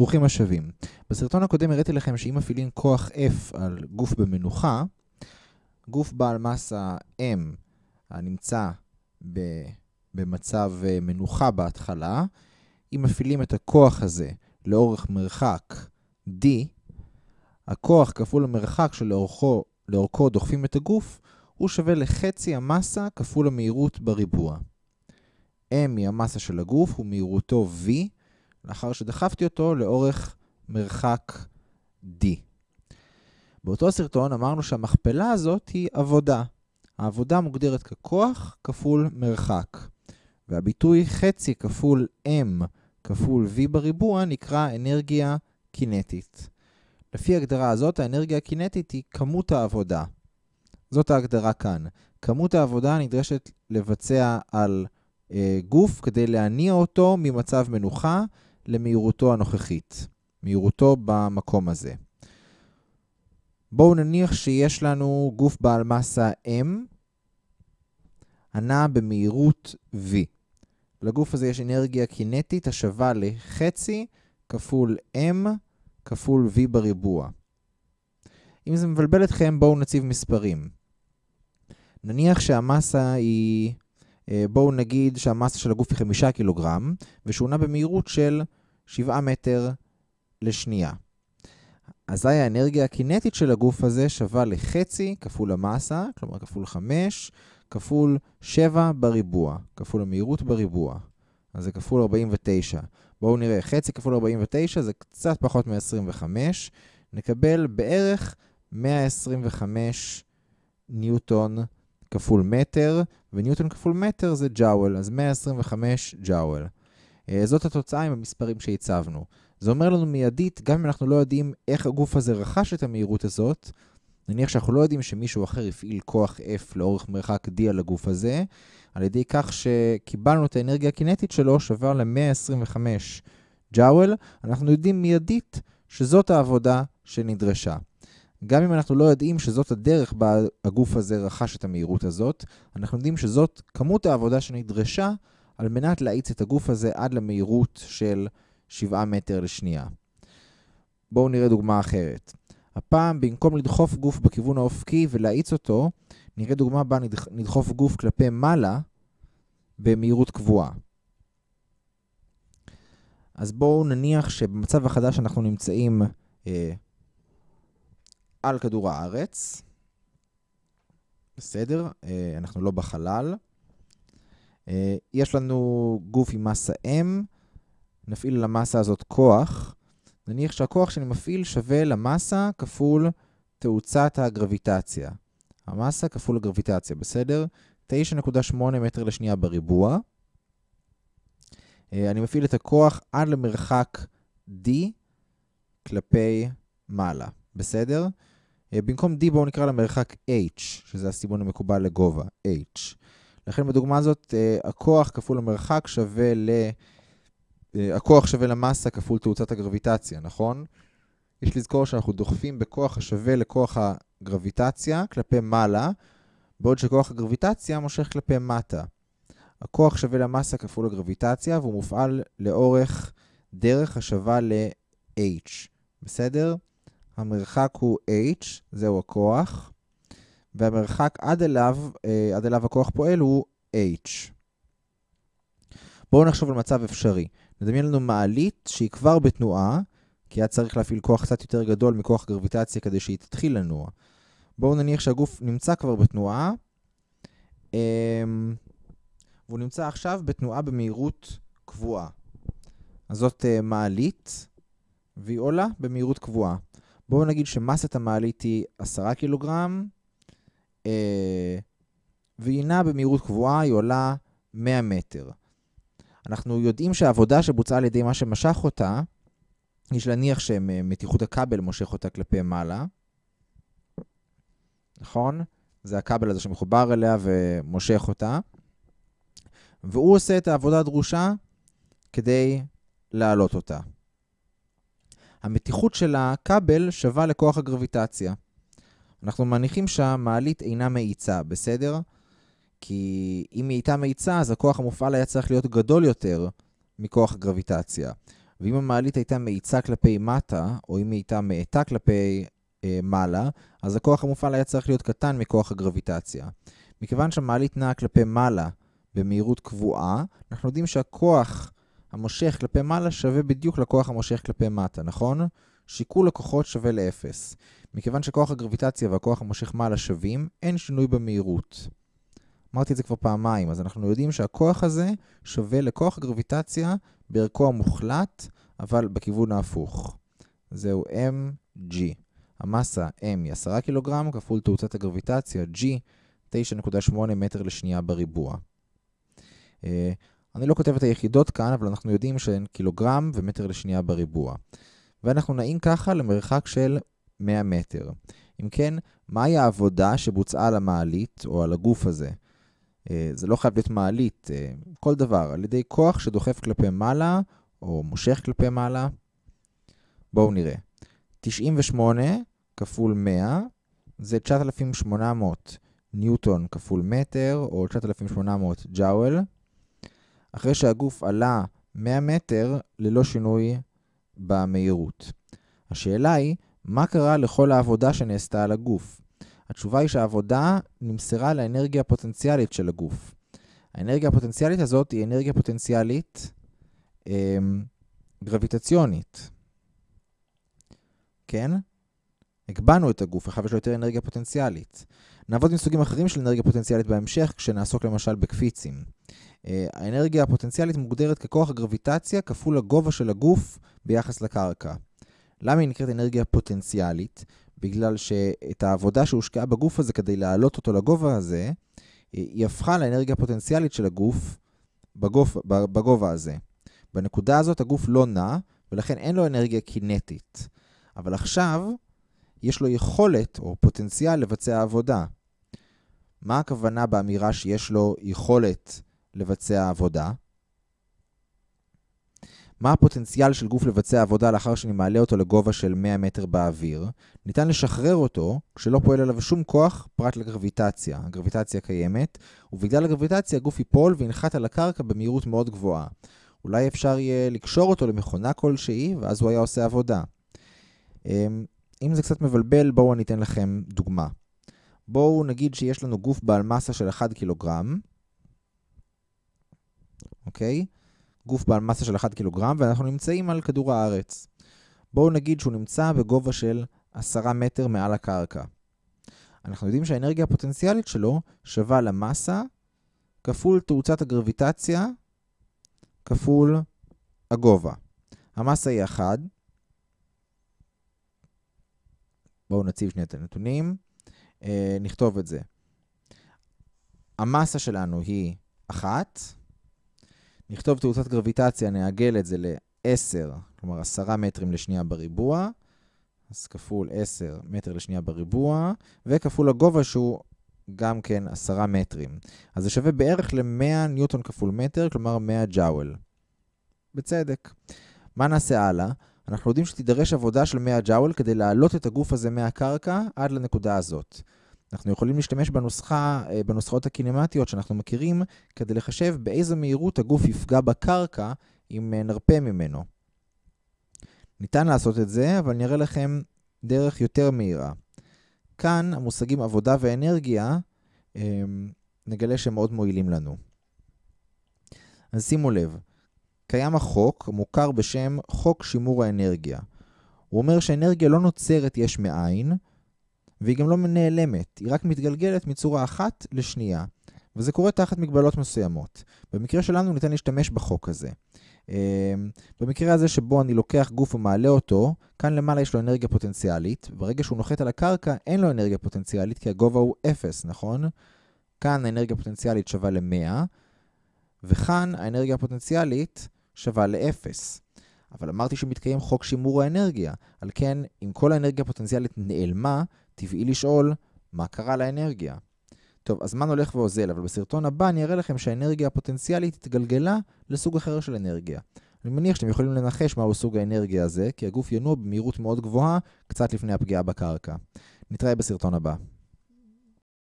ברוכים השבים. בסרטון הקודם הראיתי לכם שאם מפעילים כוח F על גוף במנוחה, גוף בעל מסה M הנמצא במצב אה, מנוחה בהתחלה, אם מפעילים את הכוח הזה לאורך מרחק D, הכוח כפול המרחק שלאורכו דוחפים את הגוף, הוא שווה לחצי המסה כפול המהירות בריבוע. M היא המסה של הגוף ומהירותו V, לאחר שדחפתי אותו לאורך מרחק D. באותו סרטון אמרנו שהמכפלה הזאת היא עבודה. העבודה מוגדרת ככוח כפול מרחק. והביטוי חצי כפול M כפול V בריבוע נקרא אנרגיה קינטית. לפי ההגדרה הזאת, האנרגיה הקינטית היא כמות העבודה. זאת ההגדרה כאן. כמות העבודה נדרשת לבצע על אה, גוף כדי להניע אותו ממצב מנוחה למהירותו הנוכחית, מהירותו במקום הזה. בואו נניח שיש לנו גוף בעל מסה M, הנע במהירות V. לגוף הזה יש אנרגיה קינטית השווה לחצי כפול M כפול V בריבוע. אם זה מבלבל אתכם, בואו נציב מספרים. נניח שהמסה היא אה, בואו נגיד שהמסה של הגוף היא 5 קילוגרם, ושהוא נע במהירות של 7 מטר לשנייה. אזי האנרגיה הקינטית של הגוף הזה שווה לחצי כפול המסה, כלומר כפול 5, כפול 7 בריבוע, כפול המהירות בריבוע. אז זה כפול 49. בואו נראה, חצי כפול 49 זה קצת פחות מ-25. נקבל בערך 125 ניוטון כפול מטר, וניוטון כפול מטר זה ג'אוול, אז 125 ג'אוול. אה, זאת התוצאה עם המספרים שהצבנו. זה אומר לנו מיידית, גם אם אנחנו לא יודעים איך הגוף הזה רכש את המהירות הזאת, נניח שאנחנו לא יודעים שמישהו אחר הפעיל כוח F לאורך מרחק D על הגוף הזה, על ידי כך שקיבלנו את האנרגיה הקינטית שלו שווה ל-125 ג'אוול, אנחנו יודעים מיידית שזאת העבודה שנדרשה. גם אם אנחנו לא יודעים שזאת הדרך בה הגוף הזה רכש את המהירות הזאת, אנחנו יודעים שזאת כמות העבודה שנדרשה על מנת להאיץ את הגוף הזה עד למהירות של 7 מטר לשנייה. בואו נראה דוגמה אחרת. הפעם, במקום לדחוף גוף בכיוון האופקי ולהאיץ אותו, נראה דוגמה בה נדחוף גוף כלפי מעלה במהירות קבועה. אז בואו נניח שבמצב החדש אנחנו נמצאים אה, על כדור הארץ. בסדר, אה, אנחנו לא בחלל. אה, יש לנו גוף עם מסה M, נפעיל למסה הזאת כוח. נניח שהכוח שאני מפעיל שווה למסה כפול תאוצת הגרביטציה. המסה כפול הגרביטציה, בסדר? 9.8 מטר לשנייה בריבוע. אה, אני מפעיל את הכוח עד למרחק D כלפי מעלה, בסדר? אה, במקום D בואו נקרא למרחק H, שזה הסימון המקובל לגובה, H. לכן בדוגמה הזאת, אה, הכוח כפול המרחק שווה ל... אה, הכוח שווה למסה כפול תאוצת הגרביטציה, נכון? יש לזכור שאנחנו דוחפים בכוח השווה לכוח הגרביטציה כלפי מעלה, בעוד שכוח הגרביטציה מושך כלפי מטה. הכוח שווה למסה כפול הגרביטציה, והוא מופעל לאורך דרך השווה ל-h. בסדר? המרחק הוא h, זהו הכוח, והמרחק עד אליו, אה, עד אליו הכוח פועל הוא h. בואו נחשוב על מצב אפשרי. נדמיין לנו מעלית שהיא כבר בתנועה, כי היה צריך להפעיל כוח קצת יותר גדול מכוח גרביטציה כדי שהיא תתחיל לנוע. בואו נניח שהגוף נמצא כבר בתנועה, אמ, והוא נמצא עכשיו בתנועה במהירות קבועה. אז זאת אה, מעלית, והיא עולה במהירות קבועה. בואו נגיד שמסת המעלית היא 10 קילוגרם, והיא נעה במהירות קבועה, היא עולה 100 מטר. אנחנו יודעים שהעבודה שבוצעה על ידי מה שמשך אותה, יש להניח שמתיחות הכבל מושך אותה כלפי מעלה, נכון? זה הכבל הזה שמחובר אליה ומושך אותה. והוא עושה את העבודה הדרושה כדי להעלות אותה. המתיחות של הכבל שווה לכוח הגרביטציה. אנחנו מניחים שהמעלית אינה מאיצה, בסדר? כי אם היא הייתה מאיצה, אז הכוח המופעל היה צריך להיות גדול יותר מכוח הגרביטציה. ואם המעלית הייתה מאיצה כלפי מטה, או אם היא הייתה מאטה כלפי אה, מעלה, אז הכוח המופעל היה צריך להיות קטן מכוח הגרביטציה. מכיוון שהמעלית נעה כלפי מעלה במהירות קבועה, אנחנו יודעים שהכוח המושך כלפי מעלה שווה בדיוק לכוח המושך כלפי מטה, נכון? שיקול הכוחות שווה לאפס. מכיוון שכוח הגרביטציה והכוח המושך מעלה שווים, אין שינוי במהירות. אמרתי את זה כבר פעמיים, אז אנחנו יודעים שהכוח הזה שווה לכוח הגרביטציה בערכו המוחלט, אבל בכיוון ההפוך. זהו mg. המסה m היא 10 קילוגרם כפול תאוצת הגרביטציה g, 9.8 מטר לשנייה בריבוע. אה, אני לא כותב את היחידות כאן, אבל אנחנו יודעים שהן קילוגרם ומטר לשנייה בריבוע. ואנחנו נעים ככה למרחק של 100 מטר. אם כן, מהי העבודה שבוצעה על המעלית או על הגוף הזה? אה, זה לא חייב להיות מעלית, אה, כל דבר, על ידי כוח שדוחף כלפי מעלה או מושך כלפי מעלה. בואו נראה. 98 כפול 100 זה 9,800 ניוטון כפול מטר, או 9,800 ג'אוול, אחרי שהגוף עלה 100 מטר ללא שינוי במהירות. השאלה היא, מה קרה לכל העבודה שנעשתה על הגוף? התשובה היא שהעבודה נמסרה לאנרגיה הפוטנציאלית של הגוף. האנרגיה הפוטנציאלית הזאת היא אנרגיה פוטנציאלית אה, גרביטציונית. כן? הגבנו את הגוף, עכשיו יש לו יותר אנרגיה פוטנציאלית. נעבוד עם סוגים אחרים של אנרגיה פוטנציאלית בהמשך, כשנעסוק למשל בקפיצים. אה, האנרגיה הפוטנציאלית מוגדרת ככוח הגרביטציה כפול הגובה של הגוף ביחס לקרקע. למה היא נקראת אנרגיה פוטנציאלית? בגלל שאת העבודה שהושקעה בגוף הזה כדי להעלות אותו לגובה הזה, אה, היא הפכה לאנרגיה הפוטנציאלית של הגוף בגוף, בגובה הזה. בנקודה הזאת הגוף לא נע, ולכן אין לו אנרגיה קינטית. אבל עכשיו יש לו יכולת או פוטנציאל לבצע עבודה. מה הכוונה באמירה שיש לו יכולת לבצע עבודה? מה הפוטנציאל של גוף לבצע עבודה לאחר שאני מעלה אותו לגובה של 100 מטר באוויר? ניתן לשחרר אותו כשלא פועל עליו שום כוח פרט לגרביטציה. הגרביטציה קיימת, ובגלל הגרביטציה הגוף ייפול וינחת על הקרקע במהירות מאוד גבוהה. אולי אפשר יהיה לקשור אותו למכונה כלשהי, ואז הוא היה עושה עבודה. אם זה קצת מבלבל, בואו אני אתן לכם דוגמה. בואו נגיד שיש לנו גוף בעל מסה של 1 קילוגרם, אוקיי? גוף בעל מסה של 1 קילוגרם, ואנחנו נמצאים על כדור הארץ. בואו נגיד שהוא נמצא בגובה של 10 מטר מעל הקרקע. אנחנו יודעים שהאנרגיה הפוטנציאלית שלו שווה למסה כפול תאוצת הגרביטציה כפול הגובה. המסה היא 1, בואו נציב שנייה את הנתונים, אה, נכתוב את זה. המסה שלנו היא 1, נכתוב תאוצת גרביטציה, נעגל את זה ל-10, כלומר 10 מטרים לשנייה בריבוע, אז כפול 10 מטר לשנייה בריבוע, וכפול הגובה שהוא גם כן 10 מטרים. אז זה שווה בערך ל-100 ניוטון כפול מטר, כלומר 100 ג'אוול. בצדק. מה נעשה הלאה? אנחנו יודעים שתידרש עבודה של 100 ג'אוול כדי להעלות את הגוף הזה מהקרקע עד לנקודה הזאת. אנחנו יכולים להשתמש בנוסחה, אה, בנוסחאות הקינמטיות שאנחנו מכירים, כדי לחשב באיזו מהירות הגוף יפגע בקרקע אם אה, נרפה ממנו. ניתן לעשות את זה, אבל אני אראה לכם דרך יותר מהירה. כאן המושגים עבודה ואנרגיה, אה, נגלה שהם מאוד מועילים לנו. אז שימו לב, קיים החוק המוכר בשם חוק שימור האנרגיה. הוא אומר שאנרגיה לא נוצרת יש מאין, והיא גם לא נעלמת, היא רק מתגלגלת מצורה אחת לשנייה. וזה קורה תחת מגבלות מסוימות. במקרה שלנו ניתן להשתמש בחוק הזה. אמ, במקרה הזה שבו אני לוקח גוף ומעלה אותו, כאן למעלה יש לו אנרגיה פוטנציאלית, ברגע שהוא נוחת על הקרקע אין לו אנרגיה פוטנציאלית כי הגובה הוא 0, נכון? כאן האנרגיה הפוטנציאלית שווה ל-100, וכאן האנרגיה הפוטנציאלית שווה ל-0. אבל אמרתי שמתקיים חוק שימור האנרגיה, על כן, אם כל האנרגיה הפוטנציאלית נעלמה, טבעי לשאול, מה קרה לאנרגיה? טוב, הזמן הולך ואוזל, אבל בסרטון הבא אני אראה לכם שהאנרגיה הפוטנציאלית התגלגלה לסוג אחר של אנרגיה. אני מניח שאתם יכולים לנחש מהו סוג האנרגיה הזה, כי הגוף ינוע במהירות מאוד גבוהה, קצת לפני הפגיעה בקרקע. נתראה בסרטון הבא.